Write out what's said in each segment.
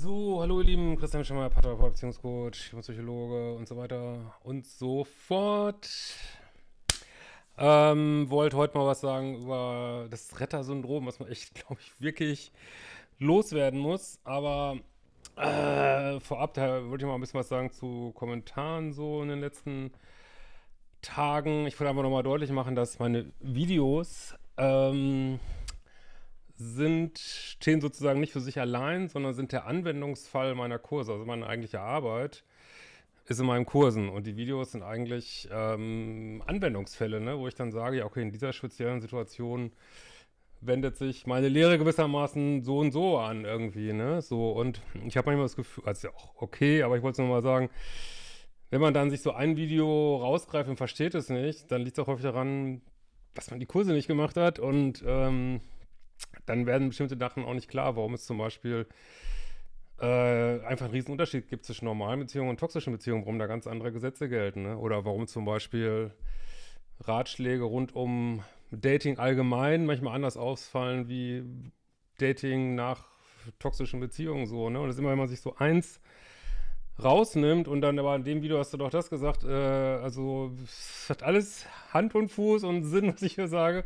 So, hallo ihr Lieben, Christian Schemmer, Paartherapeut, Beziehungscoach, Psychologe und so weiter und so fort. Ähm, wollte heute mal was sagen über das Retter-Syndrom, was man echt, glaube ich, wirklich loswerden muss. Aber äh, vorab, da wollte ich mal ein bisschen was sagen zu Kommentaren so in den letzten Tagen. Ich wollte einfach nochmal deutlich machen, dass meine Videos ähm, sind, stehen sozusagen nicht für sich allein, sondern sind der Anwendungsfall meiner Kurse. Also meine eigentliche Arbeit ist in meinen Kursen und die Videos sind eigentlich ähm, Anwendungsfälle, ne, wo ich dann sage, ja okay, in dieser speziellen Situation wendet sich meine Lehre gewissermaßen so und so an irgendwie, ne, so und ich habe manchmal das Gefühl, also ja auch okay, aber ich wollte es nochmal sagen, wenn man dann sich so ein Video rausgreift und versteht es nicht, dann liegt es auch häufig daran, dass man die Kurse nicht gemacht hat und ähm, dann werden bestimmte Sachen auch nicht klar, warum es zum Beispiel äh, einfach einen riesen Unterschied gibt zwischen normalen Beziehungen und toxischen Beziehungen, warum da ganz andere Gesetze gelten. Ne? Oder warum zum Beispiel Ratschläge rund um Dating allgemein manchmal anders ausfallen wie Dating nach toxischen Beziehungen so. Ne? Und das ist immer, wenn man sich so eins rausnimmt und dann aber in dem Video hast du doch das gesagt, äh, also es hat alles Hand und Fuß und Sinn, was ich hier sage.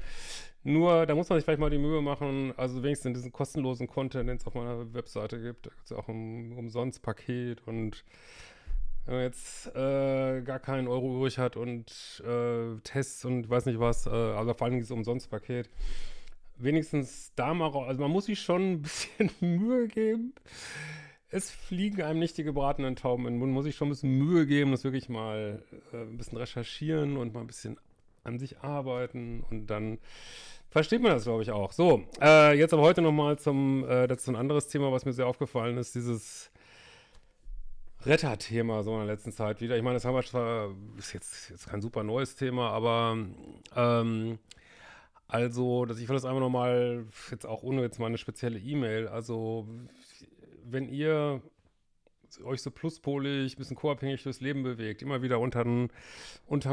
Nur, da muss man sich vielleicht mal die Mühe machen, also wenigstens in diesen kostenlosen Content, den es auf meiner Webseite gibt, da gibt es ja auch ein umsonst Paket und wenn man jetzt äh, gar keinen Euro übrig hat und äh, Tests und weiß nicht was, äh, also vor allem dieses Umsonst-Paket, wenigstens da mal, also man muss sich schon ein bisschen Mühe geben. Es fliegen einem nicht die gebratenen Tauben in den Mund, muss ich schon ein bisschen Mühe geben, das wirklich mal äh, ein bisschen recherchieren und mal ein bisschen an sich arbeiten und dann versteht man das, glaube ich, auch. So, äh, jetzt aber heute nochmal zum, äh, das ist ein anderes Thema, was mir sehr aufgefallen ist, dieses Retter-Thema so in der letzten Zeit wieder. Ich meine, das haben wir zwar, ist jetzt, jetzt kein super neues Thema, aber ähm, also, dass ich will das einfach nochmal, jetzt auch ohne jetzt mal eine spezielle E-Mail, also wenn ihr euch so pluspolig, ein bisschen co-abhängig durchs Leben bewegt, immer wieder unter den,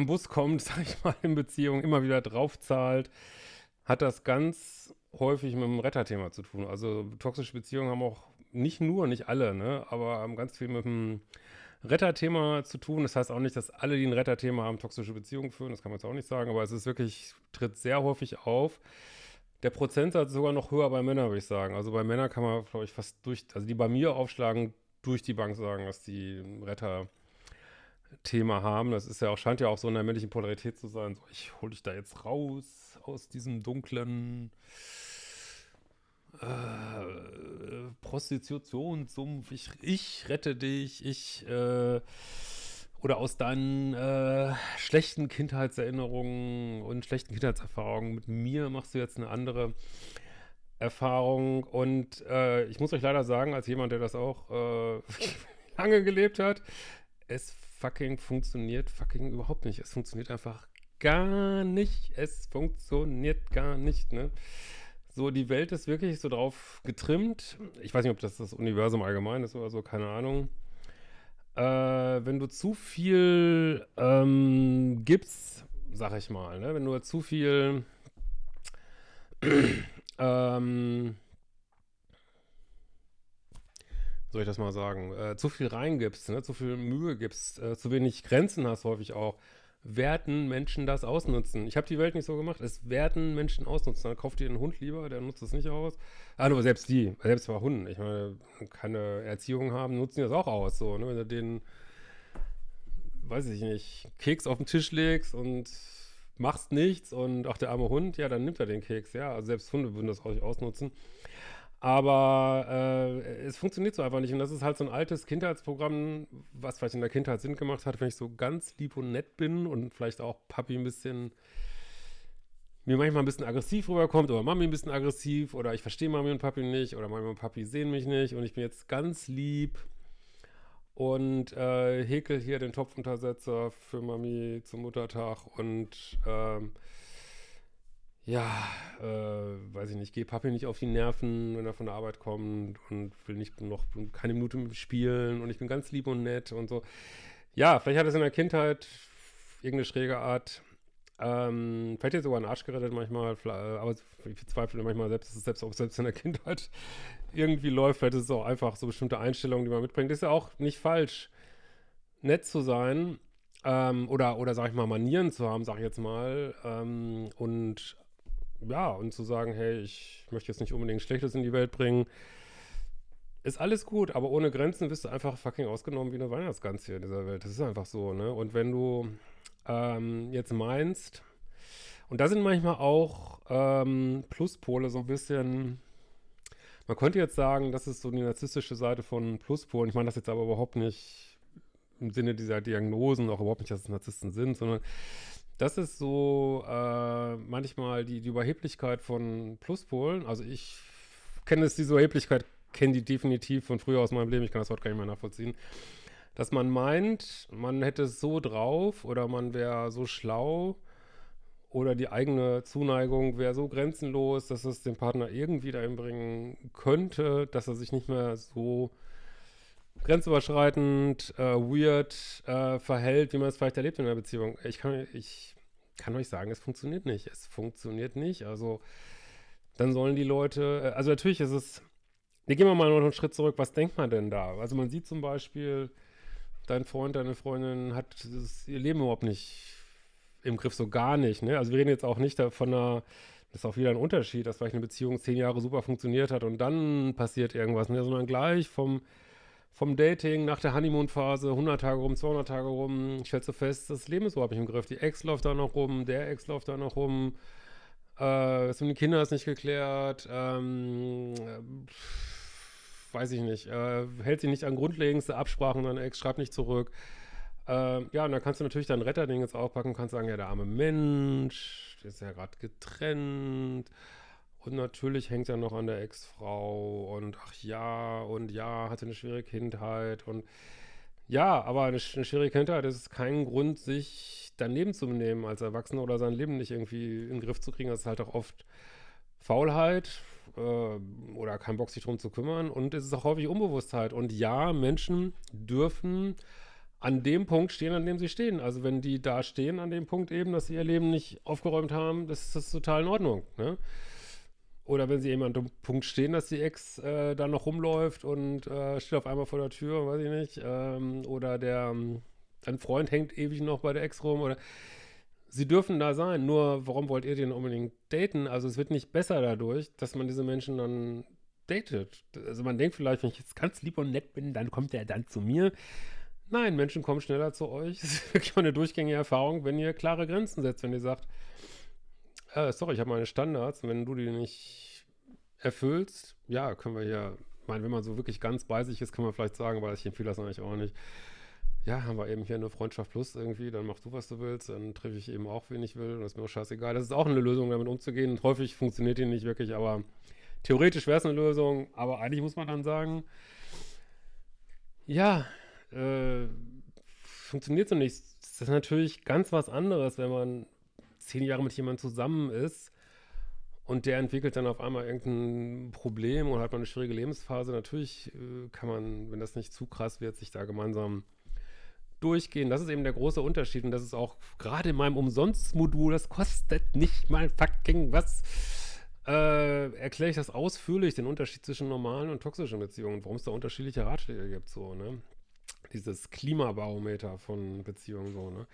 Bus kommt, sag ich mal, in Beziehung, immer wieder draufzahlt, hat das ganz häufig mit dem Retterthema zu tun. Also toxische Beziehungen haben auch nicht nur, nicht alle, ne, aber haben ganz viel mit dem Retterthema zu tun. Das heißt auch nicht, dass alle, die ein Retterthema haben, toxische Beziehungen führen. Das kann man jetzt auch nicht sagen, aber es ist wirklich, tritt sehr häufig auf. Der Prozentsatz ist sogar noch höher bei Männern, würde ich sagen. Also bei Männern kann man, glaube ich, fast durch, also die bei mir aufschlagen, durch die Bank sagen, dass die ein Retter-Thema haben. Das ist ja auch, scheint ja auch so in der männlichen Polarität zu sein. So, ich hole dich da jetzt raus aus diesem dunklen äh, Prostitutionssumpf. Ich, ich rette dich. Ich äh, oder aus deinen äh, schlechten Kindheitserinnerungen und schlechten Kindheitserfahrungen mit mir machst du jetzt eine andere Erfahrung und äh, ich muss euch leider sagen, als jemand, der das auch äh, lange gelebt hat, es fucking funktioniert fucking überhaupt nicht. Es funktioniert einfach gar nicht. Es funktioniert gar nicht, ne? So, die Welt ist wirklich so drauf getrimmt. Ich weiß nicht, ob das das Universum allgemein ist oder so, keine Ahnung. Äh, wenn du zu viel ähm, gibst, sag ich mal, ne? wenn du zu viel ähm, soll ich das mal sagen, äh, zu viel reingibst, ne, zu viel Mühe gibst, äh, zu wenig Grenzen hast häufig auch, werden Menschen das ausnutzen. Ich habe die Welt nicht so gemacht, es werden Menschen ausnutzen. Dann kauft ihr einen Hund lieber, der nutzt es nicht aus. Ah, aber selbst die, selbst bei Hunden, ich meine, keine Erziehung haben, nutzen die das auch aus, so, ne, wenn du den, weiß ich nicht, Keks auf den Tisch legst und machst nichts und auch der arme Hund, ja, dann nimmt er den Keks, ja. Also selbst Hunde würden das auch ausnutzen. Aber äh, es funktioniert so einfach nicht. Und das ist halt so ein altes Kindheitsprogramm, was vielleicht in der Kindheit Sinn gemacht hat, wenn ich so ganz lieb und nett bin und vielleicht auch Papi ein bisschen mir manchmal ein bisschen aggressiv rüberkommt oder Mami ein bisschen aggressiv oder ich verstehe Mami und Papi nicht oder Mami und Papi sehen mich nicht und ich bin jetzt ganz lieb und äh, häkel hier den Topfuntersetzer für Mami zum Muttertag und ähm, ja, äh, weiß ich nicht, gehe Papi nicht auf die Nerven, wenn er von der Arbeit kommt und will nicht noch keine Minute spielen und ich bin ganz lieb und nett und so. Ja, vielleicht hat es in der Kindheit irgendeine schräge Art Ähm, vielleicht jetzt sogar einen Arsch gerettet manchmal, aber ich bezweifle manchmal selbst, selbst auch selbst in der Kindheit irgendwie läuft. Vielleicht ist es auch einfach so bestimmte Einstellungen, die man mitbringt. Ist ja auch nicht falsch, nett zu sein ähm, oder, oder sag ich mal, Manieren zu haben, sag ich jetzt mal. Ähm, und ja, und zu sagen, hey, ich möchte jetzt nicht unbedingt Schlechtes in die Welt bringen. Ist alles gut, aber ohne Grenzen bist du einfach fucking ausgenommen wie eine Weihnachtsgans hier in dieser Welt. Das ist einfach so, ne? Und wenn du ähm, jetzt meinst, und da sind manchmal auch ähm, Pluspole so ein bisschen, man könnte jetzt sagen, das ist so die narzisstische Seite von Pluspolen. Ich meine das jetzt aber überhaupt nicht im Sinne dieser Diagnosen, auch überhaupt nicht, dass es Narzissten sind, sondern das ist so äh, manchmal die, die Überheblichkeit von Pluspolen. Also ich kenne es, diese Überheblichkeit, kenne die definitiv von früher aus meinem Leben, ich kann das heute gar nicht mehr nachvollziehen. Dass man meint, man hätte es so drauf oder man wäre so schlau oder die eigene Zuneigung wäre so grenzenlos, dass es den Partner irgendwie dahin bringen könnte, dass er sich nicht mehr so grenzüberschreitend, äh, weird äh, verhält, wie man es vielleicht erlebt in einer Beziehung. Ich kann, ich kann euch sagen, es funktioniert nicht. Es funktioniert nicht. Also dann sollen die Leute, äh, also natürlich ist es, wir gehen mal noch einen Schritt zurück, was denkt man denn da? Also man sieht zum Beispiel, dein Freund, deine Freundin hat das, ihr Leben überhaupt nicht im Griff, so gar nicht. Ne? Also wir reden jetzt auch nicht von einer, das ist auch wieder ein Unterschied, dass vielleicht eine Beziehung zehn Jahre super funktioniert hat und dann passiert irgendwas, ne? sondern gleich vom vom Dating nach der Honeymoon-Phase, 100 Tage rum, 200 Tage rum, ich stelle so fest, das Leben ist überhaupt nicht im Griff. Die Ex läuft da noch rum, der Ex läuft da noch rum, äh, das mit den Kindern ist nicht geklärt, ähm, äh, weiß ich nicht, äh, hält sich nicht an grundlegendste Absprachen, deine Ex schreibt nicht zurück. Äh, ja, und dann kannst du natürlich dein Retterding jetzt aufpacken, kannst sagen, ja, der arme Mensch, der ist ja gerade getrennt, und natürlich hängt er noch an der Ex-Frau und ach ja, und ja, hatte eine schwere Kindheit und ja, aber eine, eine schwere Kindheit ist kein Grund, sich daneben zu benehmen als Erwachsener oder sein Leben nicht irgendwie in den Griff zu kriegen. Das ist halt auch oft Faulheit äh, oder kein Bock, sich darum zu kümmern und es ist auch häufig Unbewusstheit. Und ja, Menschen dürfen an dem Punkt stehen, an dem sie stehen. Also wenn die da stehen, an dem Punkt eben, dass sie ihr Leben nicht aufgeräumt haben, das ist das total in Ordnung. Ne? Oder wenn sie eben an dem Punkt stehen, dass die Ex äh, da noch rumläuft und äh, steht auf einmal vor der Tür, weiß ich nicht. Ähm, oder der ähm, ein Freund hängt ewig noch bei der Ex rum. Oder sie dürfen da sein. Nur warum wollt ihr den unbedingt daten? Also es wird nicht besser dadurch, dass man diese Menschen dann datet. Also man denkt vielleicht, wenn ich jetzt ganz lieb und nett bin, dann kommt er dann zu mir. Nein, Menschen kommen schneller zu euch. Das ist wirklich eine durchgängige Erfahrung, wenn ihr klare Grenzen setzt, wenn ihr sagt, äh, sorry, ich habe meine Standards wenn du die nicht erfüllst, ja, können wir hier, ich meine, wenn man so wirklich ganz bei sich ist, kann man vielleicht sagen, weil ich empfehle das eigentlich auch nicht. Ja, haben wir eben hier eine Freundschaft plus irgendwie, dann mach du, was du willst, dann treffe ich eben auch, wen ich will, und das ist mir auch scheißegal. Das ist auch eine Lösung, damit umzugehen. Häufig funktioniert die nicht wirklich, aber theoretisch wäre es eine Lösung, aber eigentlich muss man dann sagen, ja, äh, funktioniert so nicht. Das ist natürlich ganz was anderes, wenn man zehn Jahre mit jemandem zusammen ist und der entwickelt dann auf einmal irgendein Problem oder hat man eine schwierige Lebensphase, natürlich äh, kann man, wenn das nicht zu krass wird, sich da gemeinsam durchgehen. Das ist eben der große Unterschied und das ist auch gerade in meinem Umsonstmodul, das kostet nicht mal fucking was, äh, erkläre ich das ausführlich, den Unterschied zwischen normalen und toxischen Beziehungen, warum es da unterschiedliche Ratschläge gibt, so, ne? Dieses Klimabarometer von Beziehungen, so, ne?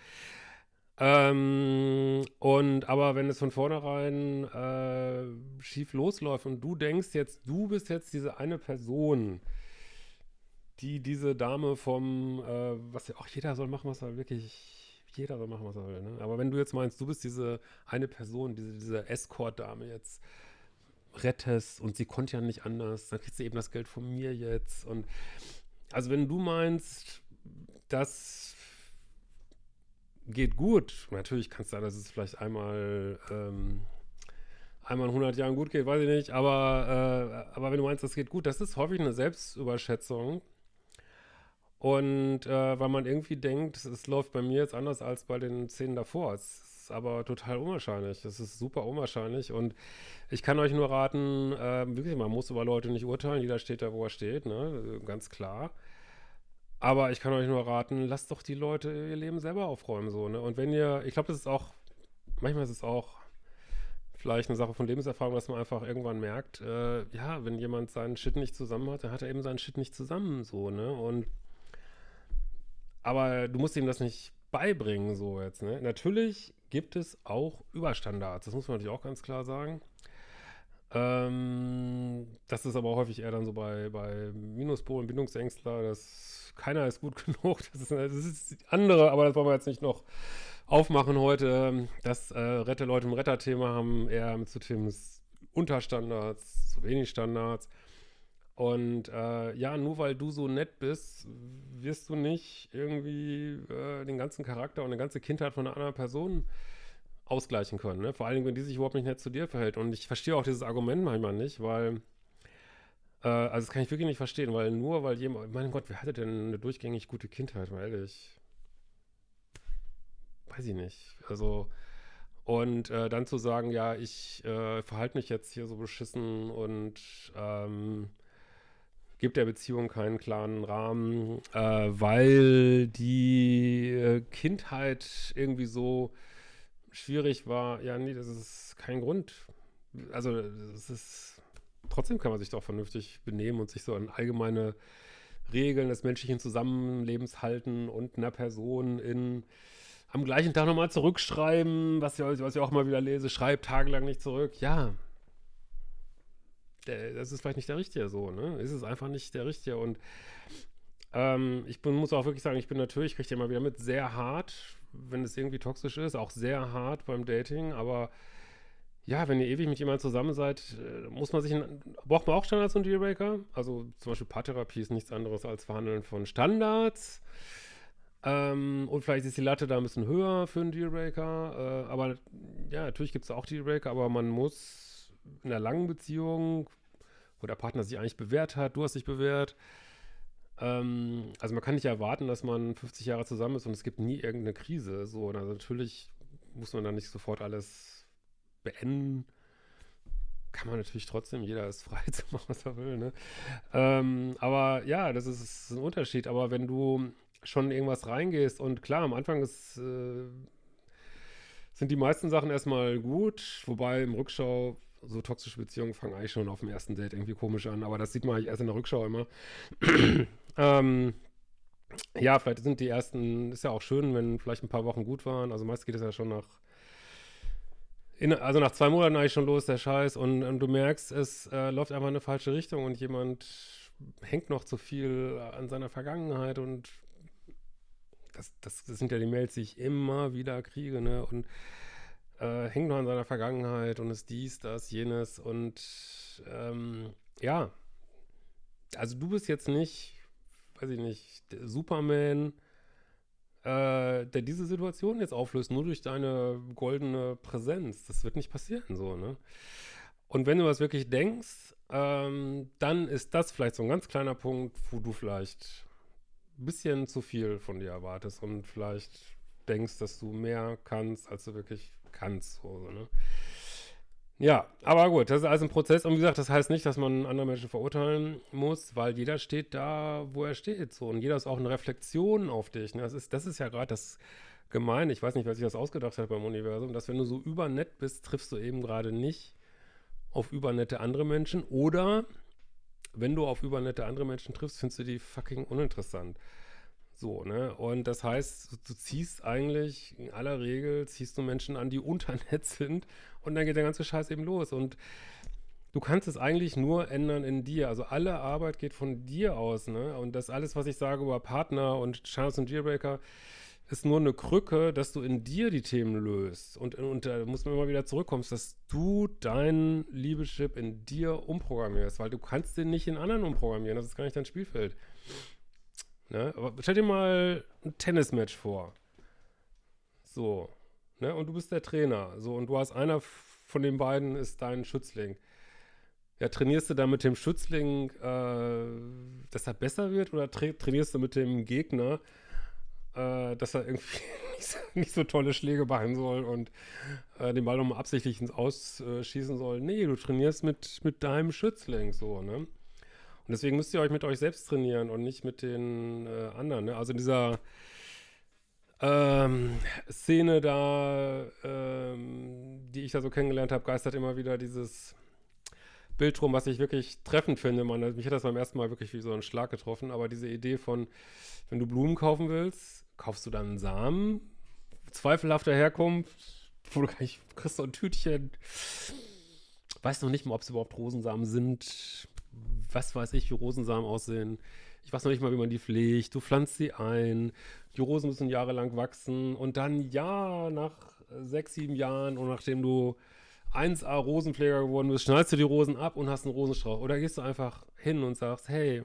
Ähm, und aber wenn es von vornherein äh, schief losläuft und du denkst jetzt, du bist jetzt diese eine Person, die diese Dame vom, äh, was ja auch jeder soll machen, was er wirklich, jeder soll machen, was er will, ne? Aber wenn du jetzt meinst, du bist diese eine Person, diese, diese Escort-Dame jetzt rettest und sie konnte ja nicht anders, dann kriegst du eben das Geld von mir jetzt und also wenn du meinst, dass geht gut. Natürlich kann es sein, dass es vielleicht einmal, ähm, einmal in 100 Jahren gut geht, weiß ich nicht. Aber, äh, aber wenn du meinst, das geht gut, das ist häufig eine Selbstüberschätzung. Und äh, weil man irgendwie denkt, es läuft bei mir jetzt anders als bei den Szenen davor. Es ist aber total unwahrscheinlich. Es ist super unwahrscheinlich. Und ich kann euch nur raten, äh, wirklich, man muss über Leute nicht urteilen. Jeder steht da, wo er steht, ne? ganz klar. Aber ich kann euch nur raten, lasst doch die Leute ihr Leben selber aufräumen, so, ne? Und wenn ihr, ich glaube, das ist auch manchmal ist es auch vielleicht eine Sache von Lebenserfahrung, dass man einfach irgendwann merkt, äh, ja, wenn jemand seinen Shit nicht zusammen hat, dann hat er eben seinen Shit nicht zusammen, so, ne? Und aber du musst ihm das nicht beibringen, so jetzt, ne? Natürlich gibt es auch Überstandards, das muss man natürlich auch ganz klar sagen. Ähm, das ist aber häufig eher dann so bei, bei Minuspolen, Bindungsängstler, dass keiner ist gut genug, das ist, das ist andere, aber das wollen wir jetzt nicht noch aufmachen heute. Das äh, Rette Leute im Retter-Thema haben eher zu Themen Unterstandards, zu wenig Standards. Und äh, ja, nur weil du so nett bist, wirst du nicht irgendwie äh, den ganzen Charakter und eine ganze Kindheit von einer anderen Person ausgleichen können. Ne? Vor allen Dingen, wenn die sich überhaupt nicht nett zu dir verhält. Und ich verstehe auch dieses Argument manchmal nicht, weil, äh, also das kann ich wirklich nicht verstehen, weil nur weil jemand, mein Gott, wer hatte denn eine durchgängig gute Kindheit, mal ehrlich weiß ich nicht. Also, und äh, dann zu sagen, ja, ich äh, verhalte mich jetzt hier so beschissen und ähm, gebe der Beziehung keinen klaren Rahmen, äh, weil die äh, Kindheit irgendwie so schwierig war. Ja, nee, das ist kein Grund. Also, das ist, trotzdem kann man sich doch vernünftig benehmen und sich so an allgemeine Regeln des menschlichen Zusammenlebens halten und einer Person in am gleichen Tag nochmal zurückschreiben, was, was ich auch mal wieder lese, schreibt tagelang nicht zurück. Ja, das ist vielleicht nicht der Richtige so, ne? Ist es einfach nicht der Richtige. Und ähm, ich bin, muss auch wirklich sagen, ich bin natürlich, kriege ich immer wieder mit, sehr hart, wenn es irgendwie toxisch ist, auch sehr hart beim Dating, aber ja, wenn ihr ewig mit jemandem zusammen seid, äh, muss man sich, braucht man auch Standards und Dealbreaker? Also zum Beispiel Paartherapie ist nichts anderes als Verhandeln von Standards. Ähm, und vielleicht ist die Latte da ein bisschen höher für einen Dealbreaker. Äh, aber ja, natürlich gibt es auch Dealbreaker, aber man muss in einer langen Beziehung, wo der Partner sich eigentlich bewährt hat, du hast dich bewährt, ähm, also man kann nicht erwarten, dass man 50 Jahre zusammen ist und es gibt nie irgendeine Krise. So, also natürlich muss man dann nicht sofort alles beenden. Kann man natürlich trotzdem, jeder ist frei zu machen, was er will, ne? Ähm, aber ja, das ist, ist ein Unterschied. Aber wenn du schon irgendwas reingehst. Und klar, am Anfang ist, äh, sind die meisten Sachen erstmal gut, wobei im Rückschau so toxische Beziehungen fangen eigentlich schon auf dem ersten Date irgendwie komisch an, aber das sieht man eigentlich erst in der Rückschau immer. Ähm, ja, vielleicht sind die ersten, ist ja auch schön, wenn vielleicht ein paar Wochen gut waren. Also meist geht es ja schon nach, in, also nach zwei Monaten eigentlich schon los, der Scheiß. Und, und du merkst, es äh, läuft einfach in eine falsche Richtung und jemand hängt noch zu viel an seiner Vergangenheit und das, das, das, sind ja die Mails, die ich immer wieder kriege, ne? Und äh, hängt noch an seiner Vergangenheit und ist dies, das, jenes und ähm, ja, also du bist jetzt nicht, weiß ich nicht, Superman, äh, der diese Situation jetzt auflöst, nur durch deine goldene Präsenz. Das wird nicht passieren, so, ne? Und wenn du das wirklich denkst, ähm, dann ist das vielleicht so ein ganz kleiner Punkt, wo du vielleicht bisschen zu viel von dir erwartest und vielleicht denkst, dass du mehr kannst, als du wirklich kannst. So, ne? Ja, aber gut, das ist alles ein Prozess. Und wie gesagt, das heißt nicht, dass man andere Menschen verurteilen muss, weil jeder steht da, wo er steht. So. Und jeder ist auch eine Reflexion auf dich. Ne? Das, ist, das ist ja gerade das Gemeine. Ich weiß nicht, wer sich das ausgedacht hat beim Universum, dass wenn du so übernett bist, triffst du eben gerade nicht auf übernette andere Menschen oder wenn du auf übernette andere Menschen triffst, findest du die fucking uninteressant. So, ne? Und das heißt, du ziehst eigentlich, in aller Regel ziehst du Menschen an, die unternett sind und dann geht der ganze Scheiß eben los. Und du kannst es eigentlich nur ändern in dir. Also alle Arbeit geht von dir aus, ne? Und das alles, was ich sage über Partner und Chance und Dealbreaker, ist nur eine Krücke, dass du in dir die Themen löst. Und, und da muss man immer wieder zurückkommen, dass du dein Liebeschip in dir umprogrammierst, weil du kannst den nicht in anderen umprogrammieren. Das ist gar nicht dein Spielfeld. Ne? Aber stell dir mal ein Tennismatch vor. So. Ne? Und du bist der Trainer. So, und du hast einer von den beiden ist dein Schützling. Ja, trainierst du da mit dem Schützling, äh, dass er besser wird, oder tra trainierst du mit dem Gegner, äh, dass er irgendwie nicht so, nicht so, tolle Schläge machen soll und äh, den Ball nochmal absichtlich ins Ausschießen soll. Nee, du trainierst mit, mit deinem Schützling so, ne? Und deswegen müsst ihr euch mit euch selbst trainieren und nicht mit den äh, anderen. Ne? Also dieser ähm, Szene da, ähm, die ich da so kennengelernt habe, geistert immer wieder dieses Bild rum, was ich wirklich treffend finde. Man, mich hat das beim ersten Mal wirklich wie so ein Schlag getroffen, aber diese Idee von, wenn du Blumen kaufen willst, kaufst du dann einen Samen, zweifelhafter Herkunft, wo du gar nicht, kriegst so ein Tütchen, weiß noch nicht mal, ob es überhaupt Rosensamen sind, was weiß ich, wie Rosensamen aussehen. Ich weiß noch nicht mal, wie man die pflegt. Du pflanzt sie ein. Die Rosen müssen jahrelang wachsen. Und dann, ja, nach sechs, sieben Jahren und nachdem du 1A Rosenpfleger geworden bist, schneidest du die Rosen ab und hast einen Rosenstrauch. Oder gehst du einfach hin und sagst, hey,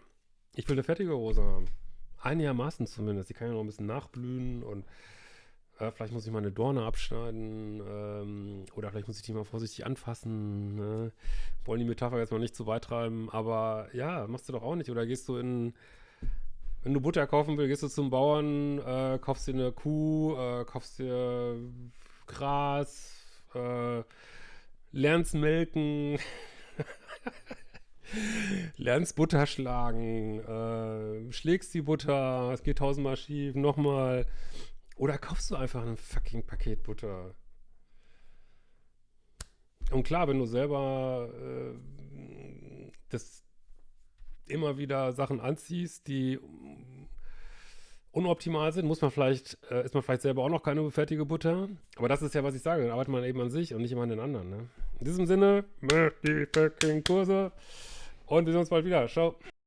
ich will eine fertige Rose haben. Einigermaßen zumindest. Die kann ja noch ein bisschen nachblühen und äh, vielleicht muss ich mal eine Dorne abschneiden ähm, oder vielleicht muss ich die mal vorsichtig anfassen. Ne? Wollen die Metapher jetzt mal nicht zu weit treiben, aber ja, machst du doch auch nicht. Oder gehst du in, wenn du Butter kaufen willst, gehst du zum Bauern, äh, kaufst dir eine Kuh, äh, kaufst dir Gras, äh, lernst melken, lernst Butter schlagen, äh, schlägst die Butter, es geht tausendmal schief, nochmal. Oder kaufst du einfach ein fucking Paket Butter? Und klar, wenn du selber äh, das immer wieder Sachen anziehst, die unoptimal sind, muss man vielleicht, äh, ist man vielleicht selber auch noch keine fertige Butter. Aber das ist ja, was ich sage, dann arbeitet man eben an sich und nicht immer an den anderen. Ne? In diesem Sinne, die fucking Kurse und wir sehen uns bald wieder. Ciao.